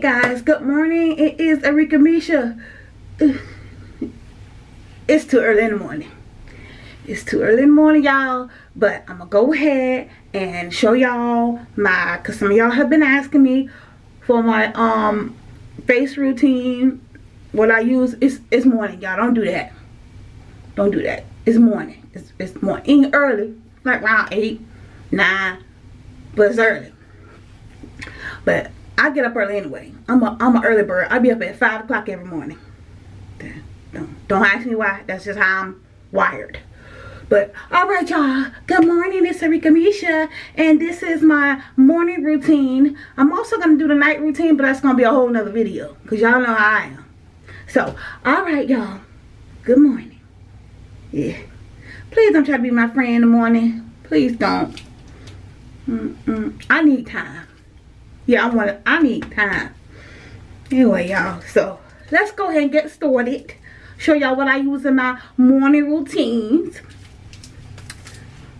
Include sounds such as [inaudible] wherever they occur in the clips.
Guys, good morning. It is Arika Misha. It's too early in the morning. It's too early in the morning, y'all. But I'm to go ahead and show y'all my, because some of y'all have been asking me for my um face routine. What I use it's, it's morning, y'all. Don't do that. Don't do that. It's morning. It's, it's morning. Early, like around 8, 9, but it's early. But I get up early anyway. I'm a I'm an early bird. I be up at five o'clock every morning. Don't don't ask me why. That's just how I'm wired. But alright y'all, good morning, it's Arika Misha and this is my morning routine. I'm also gonna do the night routine, but that's gonna be a whole nother video. Cause y'all know how I am. So, alright y'all. Good morning. Yeah. Please don't try to be my friend in the morning. Please don't. Mm -mm. I need time yeah i want i need time. Anyway y'all so let's go ahead and get started. Show y'all what i use in my morning routines.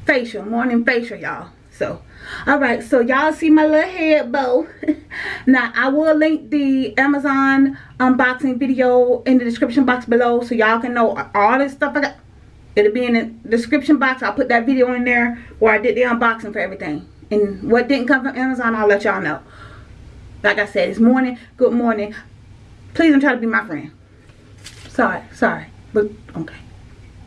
Facial morning facial y'all. So all right so y'all see my little head bow. [laughs] Now i will link the amazon unboxing video in the description box below so y'all can know all this stuff i got. It'll be in the description box. I'll put that video in there where i did the unboxing for everything and what didn't come from amazon i'll let y'all know like I said, it's morning. Good morning. Please don't try to be my friend. Sorry, sorry. But okay.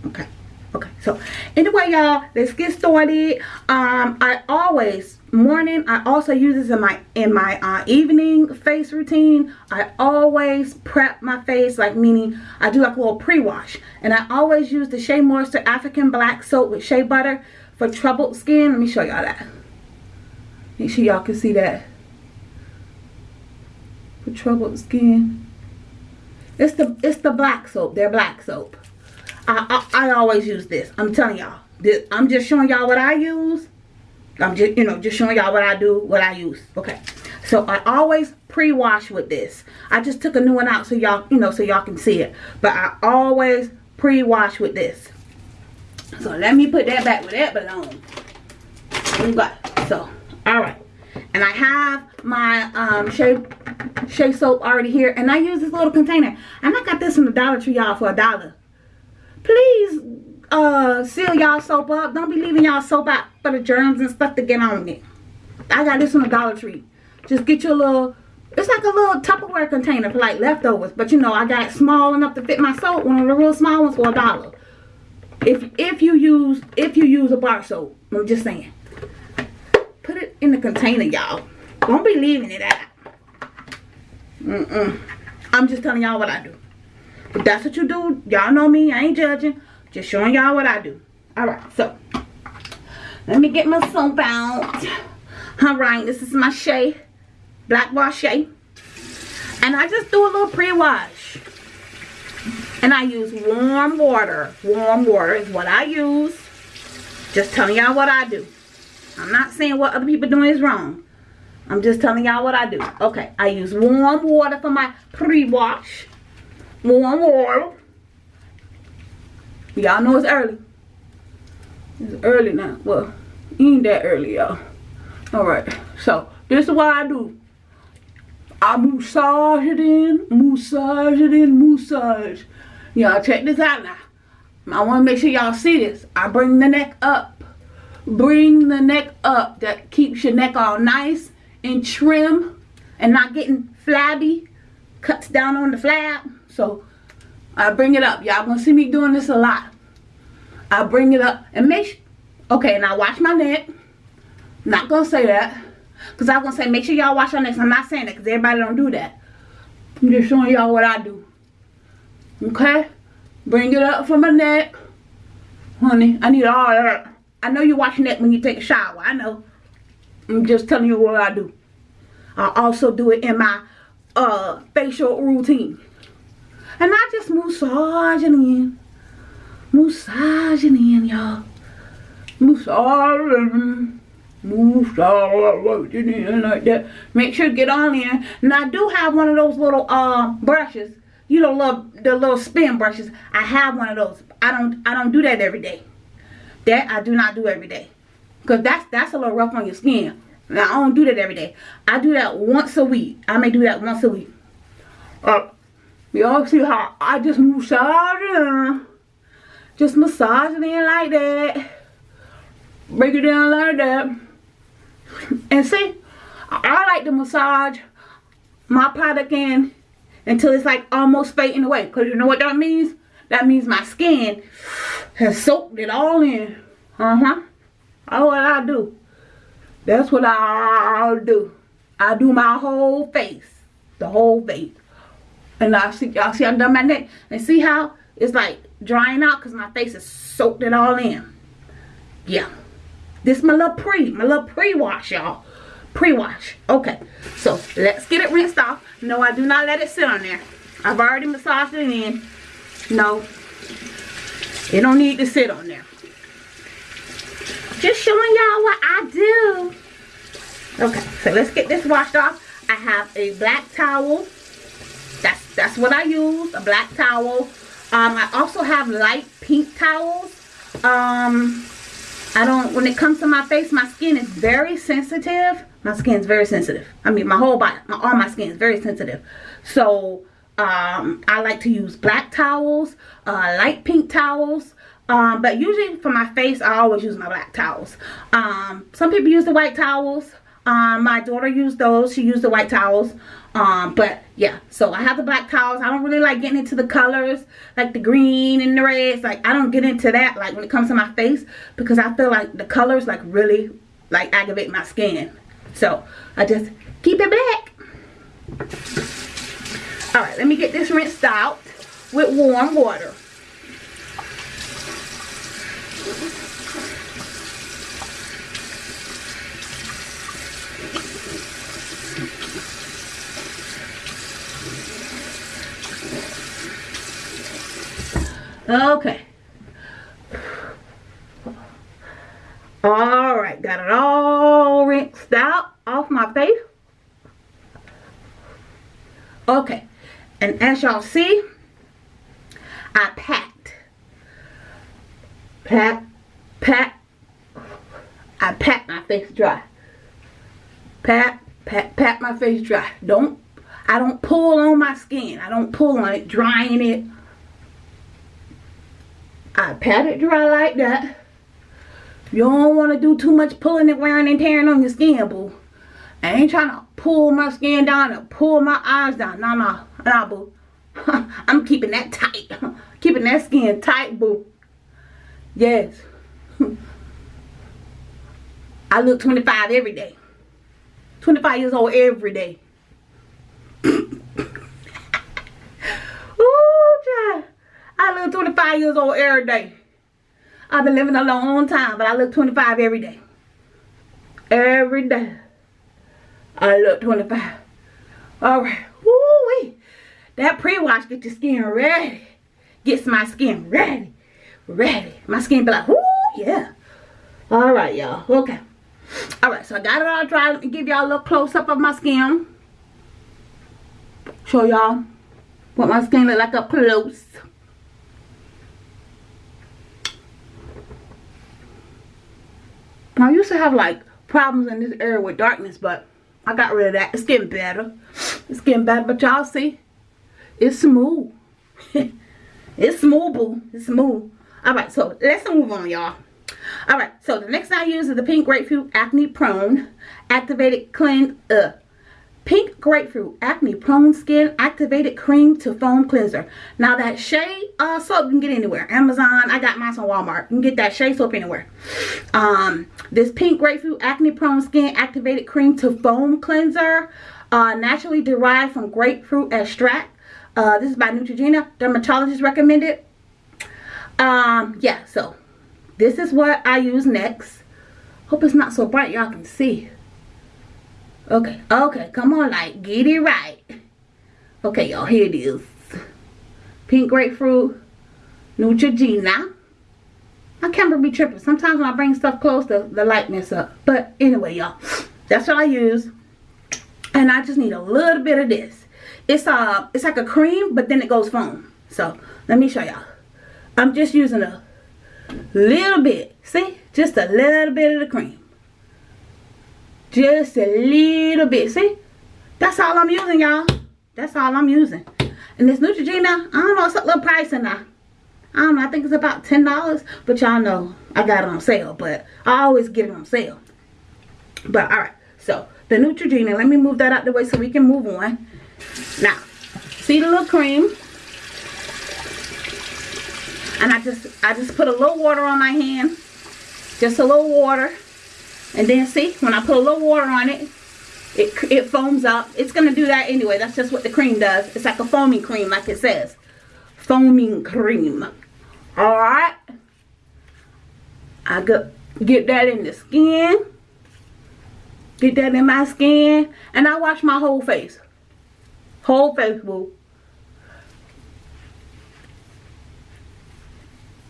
Okay. Okay. So anyway, y'all, let's get started. Um, I always morning I also use this in my in my uh, evening face routine I always prep my face like meaning I do like a little pre-wash and I always use the Shea Moisture African Black Soap with shea butter for troubled skin let me show y'all that make sure y'all can see that for troubled skin. It's the it's the black soap. They're black soap. I, I, I always use this. I'm telling y'all. I'm just showing y'all what I use. I'm just, you know, just showing y'all what I do, what I use. Okay. So I always pre-wash with this. I just took a new one out so y'all, you know, so y'all can see it. But I always pre-wash with this. So let me put that back where that belongs. Okay. So, alright. And I have my um, Shea, Shea soap already here. And I use this little container. And I got this from the Dollar Tree, y'all, for a dollar. Please uh, seal y'all soap up. Don't be leaving y'all soap out for the germs and stuff to get on it. I got this from the Dollar Tree. Just get your little, it's like a little Tupperware container for like leftovers. But you know, I got small enough to fit my soap. One of the real small ones for a dollar. If, if you use, if you use a bar soap. I'm just saying. In the container, y'all. Don't be leaving it out. Mm-mm. I'm just telling y'all what I do. If that's what you do, y'all know me. I ain't judging. Just showing y'all what I do. Alright, so. Let me get my soap out. Alright, this is my Shea. Black Wash Shea. And I just do a little pre-wash. And I use warm water. Warm water is what I use. Just telling y'all what I do. I'm not saying what other people doing is wrong. I'm just telling y'all what I do. Okay, I use warm water for my pre-wash. Warm water. Y'all know it's early. It's early now. Well, ain't that early, y'all. Alright, so this is what I do. I massage it in, massage it in, massage. Y'all check this out now. I want to make sure y'all see this. I bring the neck up. Bring the neck up. That keeps your neck all nice and trim and not getting flabby. Cuts down on the flab. So I bring it up. Y'all gonna see me doing this a lot. I bring it up and make sure okay now watch my neck. Not gonna say that because I'm gonna say make sure y'all watch your necks. I'm not saying that because everybody don't do that. I'm just showing y'all what I do. Okay? Bring it up from my neck. Honey I need all that I know you're your that when you take a shower I know I'm just telling you what I do. I also do it in my uh, facial routine. And I just massaging in. Massaging in, y'all. Massaging. Massaging in like that. Make sure to get on in. And I do have one of those little uh, brushes. You know, love the little spin brushes. I have one of those. I don't I don't do that every day. That I do not do every day. Because that's, that's a little rough on your skin. Now, I don't do that every day. I do that once a week. I may do that once a week. Uh, y'all see how I just massage it Just massage it in like that. Break it down like that. And see, I like to massage my product in until it's like almost fading away. Because you know what that means? That means my skin has soaked it all in. Uh-huh. That's what I do. That's what I do. I do my whole face. The whole face. And I see y'all see I've done my neck. And see how it's like drying out because my face has soaked it all in. Yeah. This my little pre, my little pre-wash, y'all. Pre-wash. Okay. So let's get it rinsed off. No, I do not let it sit on there. I've already massaged it in. No. It don't need to sit on there. Just showing y'all what I do. Okay, so let's get this washed off. I have a black towel. That's that's what I use, a black towel. Um, I also have light pink towels. Um, I don't, when it comes to my face, my skin is very sensitive. My skin is very sensitive. I mean, my whole body, my, all my skin is very sensitive. So, um, I like to use black towels, uh, light pink towels. Um, but usually for my face, I always use my black towels. Um, some people use the white towels. Um, my daughter used those. She used the white towels. Um, but yeah, so I have the black towels. I don't really like getting into the colors, like the green and the reds. Like I don't get into that, like when it comes to my face, because I feel like the colors like really like aggravate my skin. So I just keep it black. All right, let me get this rinsed out with warm water. Okay. Alright, got it all rinsed out off my face. Okay, and as y'all see, I packed. Pat, pat. I pat my face dry. Pat, pat, pat my face dry. Don't, I don't pull on my skin. I don't pull on it, drying it I pat it dry like that. You don't want to do too much pulling and wearing and tearing on your skin, boo. I ain't trying to pull my skin down and pull my eyes down. No, no, no, boo. [laughs] I'm keeping that tight. [laughs] keeping that skin tight, boo. Yes. [laughs] I look 25 every day. 25 years old every day. Ooh, child. I look 25 years old every day. I've been living a long time, but I look 25 every day. Every day. I look 25. Alright. Woo-wee. That pre-wash gets your skin ready. Gets my skin ready. Ready. My skin be like, whoo, yeah. Alright, y'all. Okay. Alright, so I got it all dry. Let me give y'all a little close-up of my skin. Show y'all what my skin look like up close. I used to have like problems in this area with darkness, but I got rid of that. It's getting better. It's getting better, but y'all see, it's smooth. [laughs] it's smooth, boo. It's smooth. All right, so let's move on, y'all. All right, so the next I use is the Pink Grapefruit Acne Prone Activated Cleanse. Uh, Pink Grapefruit Acne Prone Skin Activated Cream to Foam Cleanser. Now that Shea uh, soap you can get anywhere. Amazon. I got mine from Walmart. You can get that Shea soap anywhere. Um, this Pink Grapefruit Acne Prone Skin Activated Cream to Foam Cleanser. Uh, naturally derived from grapefruit extract. Uh, this is by Neutrogena. Dermatologist recommended. Um, yeah, so this is what I use next. Hope it's not so bright y'all can see. Okay, okay, come on, like, get it right. Okay, y'all, here it is. Pink grapefruit, Neutrogena. My camera be tripping. Sometimes when I bring stuff close, the, the light mess up. But anyway, y'all, that's what I use. And I just need a little bit of this. It's uh, it's like a cream, but then it goes foam. So, let me show y'all. I'm just using a little bit. See? Just a little bit of the cream. Just a little bit. See? That's all I'm using, y'all. That's all I'm using. And this Neutrogena, I don't know, it's a little pricey now. I don't know, I think it's about $10. But y'all know I got it on sale. But I always get it on sale. But alright, so the Neutrogena, let me move that out the way so we can move on. Now, see the little cream? And I just I just put a little water on my hand. Just a little water. And then see, when I put a little water on it, it, it foams up. It's going to do that anyway. That's just what the cream does. It's like a foaming cream, like it says. Foaming cream. Alright. I go, get that in the skin. Get that in my skin. And I wash my whole face. Whole face, boo.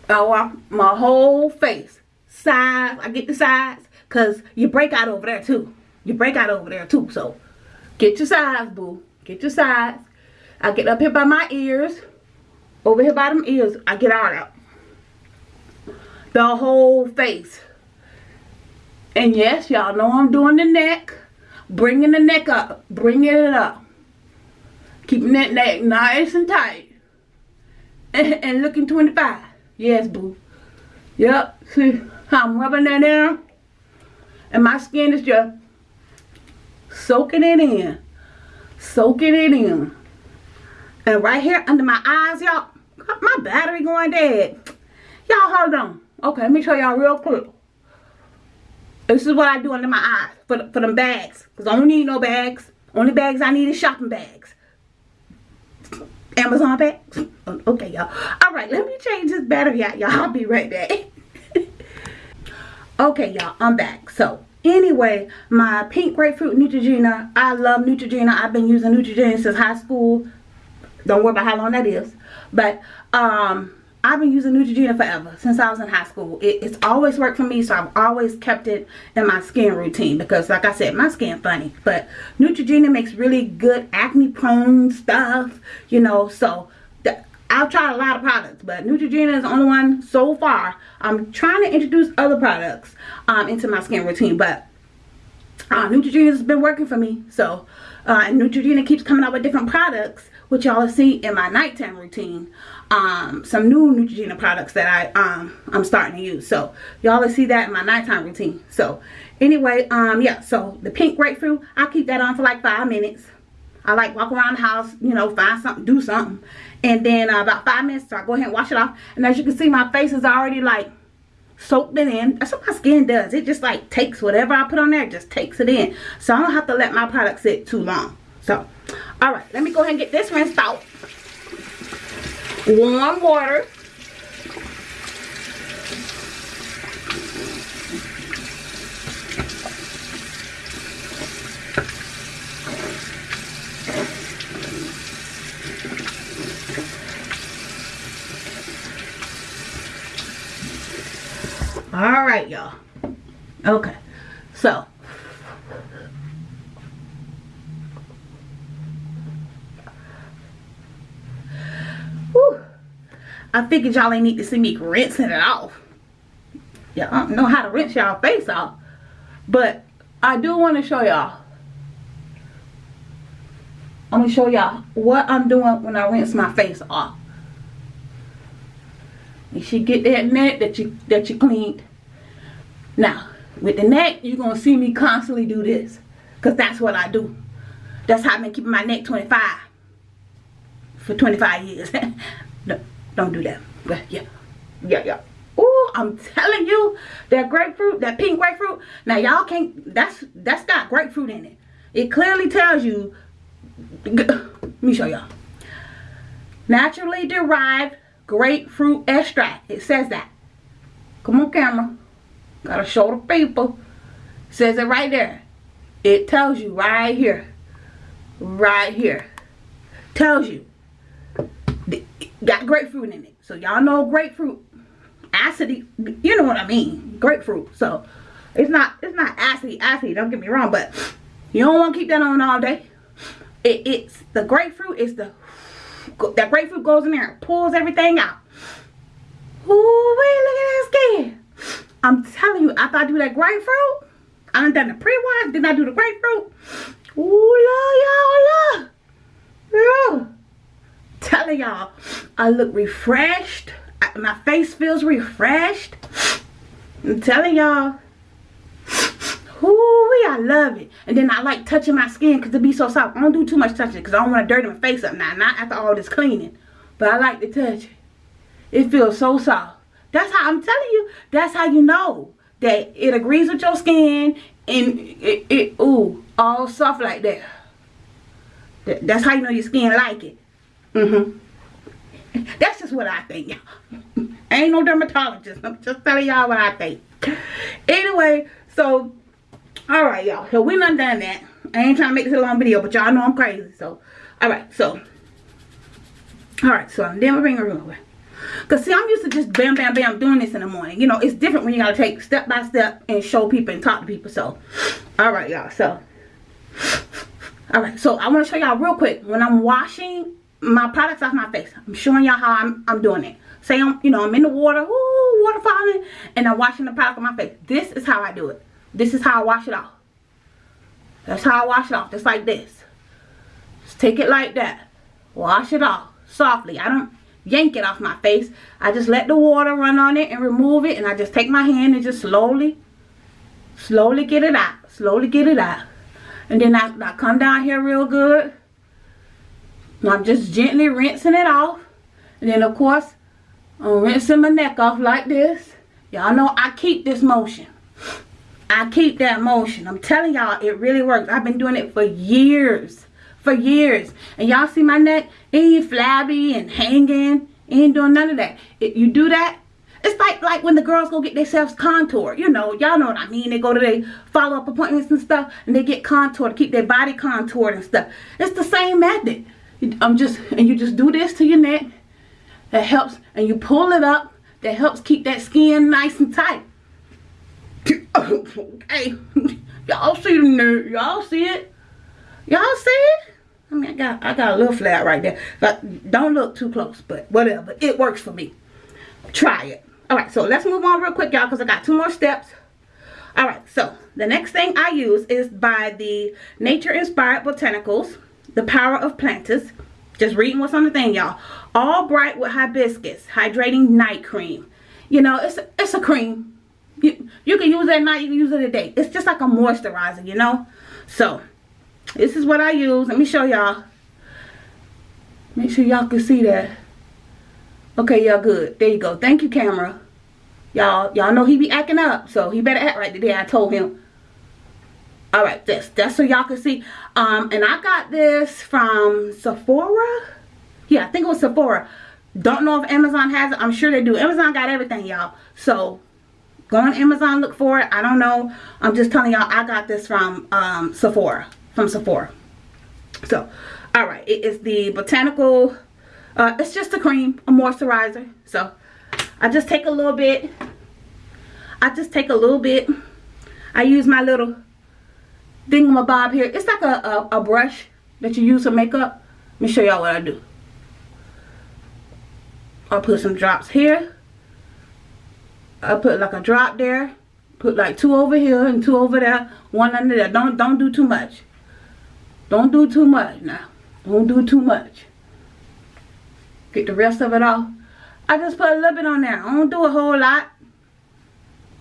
I wash my whole face. Sides. I get the sides. Because you break out over there too. You break out over there too. So get your sides, boo. Get your sides. I get up here by my ears. Over here by them ears. I get all out. The whole face. And yes, y'all know I'm doing the neck. Bringing the neck up. Bringing it up. Keeping that neck nice and tight. [laughs] And, looking 25. Yes, boo. Yep. See [laughs] how I'm rubbing that in? And my skin is just soaking it in. Soaking it in. And right here under my eyes, y'all. My battery going dead. Y'all hold on. Okay, let me show y'all real quick. This is what I do under my eyes for, for them bags. Because I don't need no bags. Only bags I need is shopping bags. Amazon bags. Okay, y'all. Alright, let me change this battery out, y'all. I'll be right back. [laughs] okay, y'all. I'm back. So, anyway, my pink grapefruit Neutrogena. I love Neutrogena. I've been using Neutrogena since high school. Don't worry about how long that is. But, um I've been using Neutrogena forever since I was in high school. It, it's always worked for me, so I've always kept it in my skin routine because, like I said, my skin funny. But Neutrogena makes really good acne-prone stuff, you know. So I've tried a lot of products, but Neutrogena is the only one so far. I'm trying to introduce other products um, into my skin routine, but uh, Neutrogena has been working for me. So, uh, Neutrogena keeps coming out with different products, which y'all see in my nighttime routine um, some new Neutrogena products that I, um, I'm starting to use. So y'all will see that in my nighttime routine. So anyway, um, yeah, so the pink grapefruit, I keep that on for like five minutes. I like walk around the house, you know, find something, do something. And then uh, about five minutes, so I go ahead and wash it off. And as you can see, my face is already like soaked it in. That's what my skin does. It just like takes whatever I put on there, just takes it in. So I don't have to let my product sit too long. So, all right, let me go ahead and get this rinsed out warm water. All right, y'all. Okay. So, I figured y'all ain't need to see me rinsing it off. Y'all don't know how to rinse y'all face off. But I do want to show y'all. I'm to show y'all what I'm doing when I rinse my face off. You should get that neck that you that you cleaned. Now, with the neck, you're to see me constantly do this. Because that's what I do. That's how I've been keeping my neck 25. For 25 years. [laughs] no, don't do that. But yeah. Yeah, yeah. Ooh, I'm telling you, that grapefruit, that pink grapefruit. Now y'all can't that's that's got grapefruit in it. It clearly tells you [laughs] let me show y'all. Naturally derived grapefruit extract. It says that. Come on camera. Gotta show the people. says it right there. It tells you right here. Right here. Tells you got grapefruit in it. So y'all know grapefruit acidy, you know what I mean, grapefruit. So it's not it's not acidy acidy, don't get me wrong, but you don't want to keep that on all day. It, it's the grapefruit is the that grapefruit goes in there and pulls everything out. Ooh, wait, look at that skin. I'm telling you, after I do that grapefruit, I done done the pre-wash. Didn't I do the grapefruit? Ooh, y'all, Yeah. Telling y'all, I look refreshed. my face feels refreshed. I'm telling y'all. Ooh, I love it. And then I like touching my skin because it be so soft. I don't do too much touching because I don't want to dirty my face up now. Not after all this cleaning. But I like to touch it. It feels so soft. That's how I'm telling you. That's how you know that it agrees with your skin and it, it ooh, all soft like that. That's how you know your skin like it. Mm-hmm. [laughs] That's just what I think, [laughs] ain't no dermatologist. I'm just telling y'all what I think. Anyway, so, alright, y'all. So, we done done that. I ain't trying to make this a long video, but y'all know I'm crazy. So, alright, so. Alright, so i'm then bring her over. Because, see, I'm used to just bam, bam, bam doing this in the morning. You know, it's different when you got to take step by step and show people and talk to people. So, alright, y'all. So, alright, so I want to show y'all real quick. When I'm washing my products off my face, I'm showing y'all how I'm, I'm doing it. Say I'm, you know, I'm in the water, ooh, water falling, and I'm washing the product on my face. This is how I do it. This is how I wash it off. That's how I wash it off, just like this. Just take it like that. Wash it off softly. I don't yank it off my face. I just let the water run on it and remove it. And I just take my hand and just slowly, slowly get it out. Slowly get it out. And then I, I come down here real good. And I'm just gently rinsing it off. And then of course, I'm rinsing my neck off like this. Y'all know I keep this motion. I keep that motion. I'm telling y'all, it really works. I've been doing it for years for years. And y'all see my neck? It ain't flabby and hanging. It ain't doing none of that. If you do that, it's like like when the girls go get themselves contoured. You know, y'all know what I mean. They go to their follow-up appointments and stuff, and they get contoured to keep their body contoured and stuff. It's the same method. I'm just, and you just do this to your neck. That helps, and you pull it up. That helps keep that skin nice and tight. [laughs] okay, y'all see the nerve? Y'all see it? Y'all see it? I mean, I got I got a little flat right there. Don't look too close, but whatever. It works for me. Try it. All right, so let's move on real quick, y'all, because I got two more steps. All right, so the next thing I use is by the Nature Inspired Botanicals, The Power of Plantus. Just reading what's on the thing, y'all. All bright with hibiscus, hydrating night cream. You know, it's it's a cream. You, you can use it at night, you can use it at day. It's just like a moisturizer, you know? So, this is what I use. Let me show y'all. Make sure y'all can see that. Okay, y'all good. There you go. Thank you, camera. Y'all, y'all know he be acting up, so he better act right today. I told him. All right, this that's so y'all can see. Um, and I got this from Sephora. Yeah, I think it was Sephora. Don't know if Amazon has it. I'm sure they do. Amazon got everything, y'all. So go on Amazon, look for it. I don't know. I'm just telling y'all I got this from um, Sephora from Sephora. So, all right, it is the botanical, uh, it's just a cream, a moisturizer. So, I just take a little bit. I just take a little bit. I use my little thingamabob here. It's like a, a, a brush that you use for makeup. Let me show y'all what I do. I'll put some drops here. I'll put like a drop there. Put like two over here and two over there. One under there. Don't don't do too much. Don't do too much now. Don't do too much. Get the rest of it off. I just put a little bit on there. I don't do a whole lot.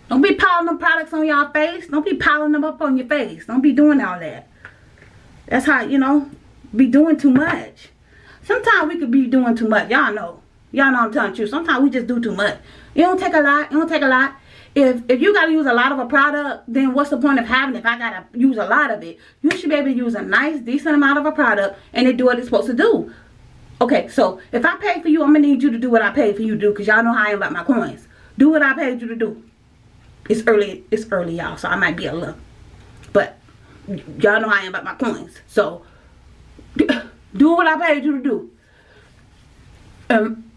Don't be piling them products on y'all face. Don't be piling them up on your face. Don't be doing all that. That's how, you know, be doing too much. Sometimes we could be doing too much. Y'all know. Y'all know I'm telling you. Sometimes we just do too much. It don't take a lot. It don't take a lot. If if you gotta use a lot of a product then what's the point of having if i gotta use a lot of it? You should be able to use a nice decent amount of a product and it do what it's supposed to do. Okay so if i pay for you i'm gonna need you to do what i paid for you to do because y'all know how i am about my coins. Do what i paid you to do. It's early it's early y'all so i might be a little but y'all know how i am about my coins. So [laughs] do what i paid you to do. Um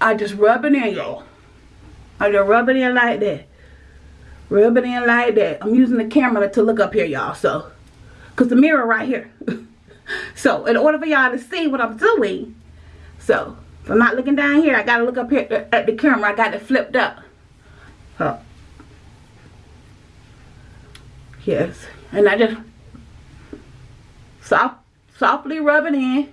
I just rub it in, y'all. I just rub it in like that. Rub it in like that. I'm using the camera to look up here, y'all. So, because the mirror right here. [laughs] so, in order for y'all to see what I'm doing, so, if I'm not looking down here, I got to look up here at the camera. I got it flipped up. So, Yes. And I just soft, softly rub it in.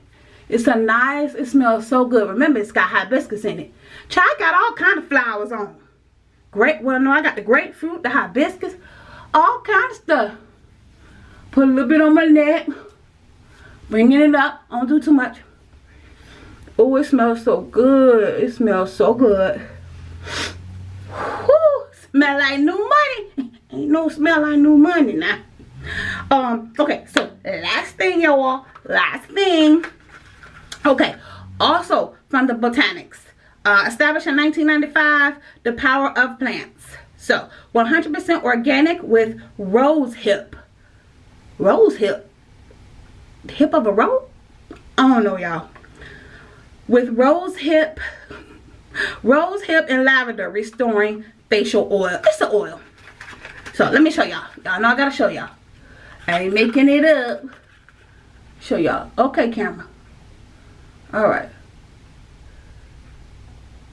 It's a nice, it smells so good. Remember, it's got hibiscus in it. Child got all kind of flowers on. Great, well, no, I got the grapefruit, the hibiscus, all kind of stuff. Put a little bit on my neck. Bringing it up. Don't do too much. Oh, it smells so good. It smells so good. Whew, smell like new money. [laughs] Ain't no smell like new money now. Um, okay, so last thing, y'all. Last thing. Okay, also from the Botanics. Uh, established in 1995, The Power of Plants. So, 100% organic with rose hip. Rose hip? Hip of a rose? I don't know, y'all. With rose hip, rose hip and lavender restoring facial oil. It's the oil. So, let me show y'all. Y'all know I gotta show y'all. I ain't making it up. Show y'all. Okay, camera. Alright.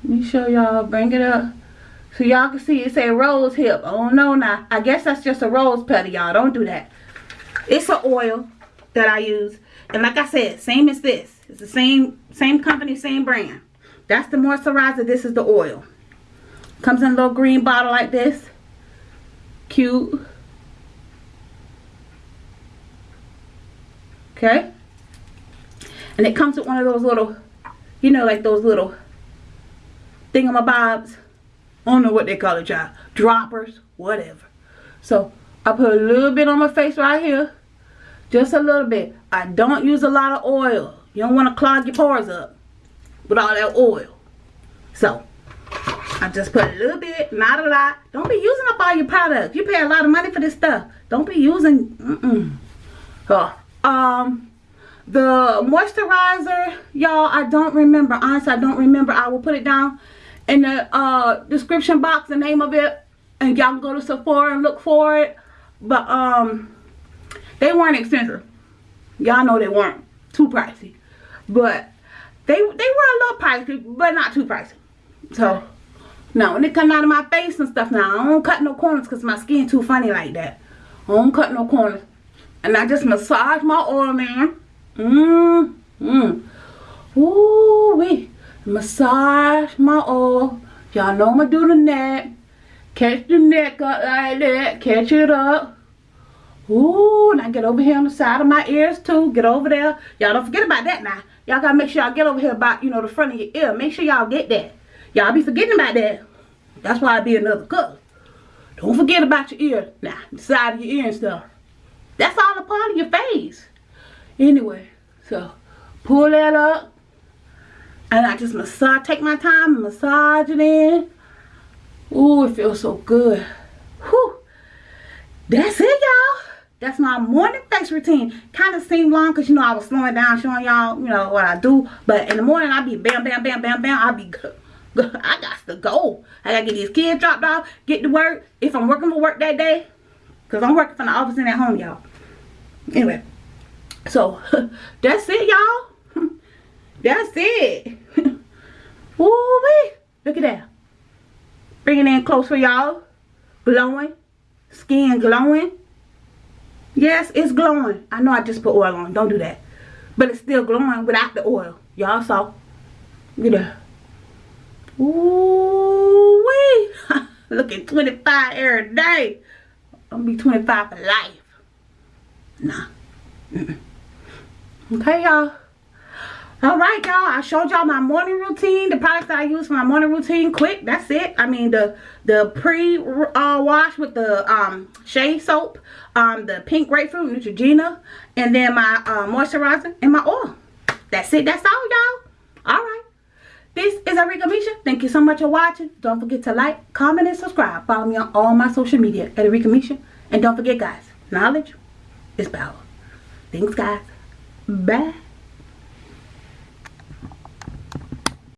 Let me show y'all. Bring it up. So y'all can see it say rose hip. Oh no now. I guess that's just a rose petal, y'all. Don't do that. It's an oil that I use. And like I said, same as this. It's the same same company, same brand. That's the moisturizer. This is the oil. Comes in a little green bottle like this. Cute. Okay. And it comes with one of those little, you know, like those little thingamabobs. I don't know what they call it, y'all. Droppers, whatever. So, I put a little bit on my face right here. Just a little bit. I don't use a lot of oil. You don't want to clog your pores up with all that oil. So, I just put a little bit, not a lot. Don't be using up all your products. You pay a lot of money for this stuff. Don't be using, mm-mm. Oh, um, the moisturizer, y'all, I don't remember. Honestly, I don't remember. I will put it down in the uh, description box, the name of it. And y'all can go to Sephora and look for it. But, um, they weren't expensive. Y'all know they weren't too pricey. But they, they were a little pricey, but not too pricey. So, now when it come out of my face and stuff now, I don't cut no corners because my skin too funny like that. I don't cut no corners. And I just massage my oil, man. Mmm. Mmm. Ooh wee. Massage my oil. Y'all know I'ma do the neck. Catch the neck up like that. Catch it up. Ooh, now get over here on the side of my ears too. Get over there. Y'all don't forget about that now. Y'all gotta make sure y'all get over here about, you know, the front of your ear. Make sure y'all get that. Y'all be forgetting about that. That's why I be another color. Don't forget about your ear. Now, the side of your ear and stuff. That's all a part of your face. Anyway, so pull that up. And I just massage, take my time and massage it in. Ooh, it feels so good. Whew. That's it, y'all. That's my morning face routine. Kind of seemed long because, you know, I was slowing down, showing y'all, you know, what I do. But in the morning, I be bam, bam, bam, bam, bam. I be good. I got to go. I got to get these kids dropped off, get to work. If I'm working for work that day, because I'm working from the office and at home, y'all. Anyway, so [laughs] that's it, y'all. [laughs] That's it. [laughs] Ooh, wee. Look at that. Bring it in close for y'all. Glowing. Skin glowing. Yes, it's glowing. I know I just put oil on. Don't do that. But it's still glowing without the oil. Y'all saw. Look at that. Ooh, wee. Looking 25 every day. I'm gonna be 25 for life. Nah. Mm -mm. Okay, y'all. Alright, y'all. I showed y'all my morning routine. The products I use for my morning routine. Quick. That's it. I mean, the the pre-wash uh, with the um, shea soap. Um, the pink grapefruit, Neutrogena. And then my uh, moisturizer and my oil. That's it. That's all, y'all. Alright. This is Arika Misha. Thank you so much for watching. Don't forget to like, comment, and subscribe. Follow me on all my social media at Arika Misha. And don't forget, guys, knowledge is power. Thanks, guys. Bye.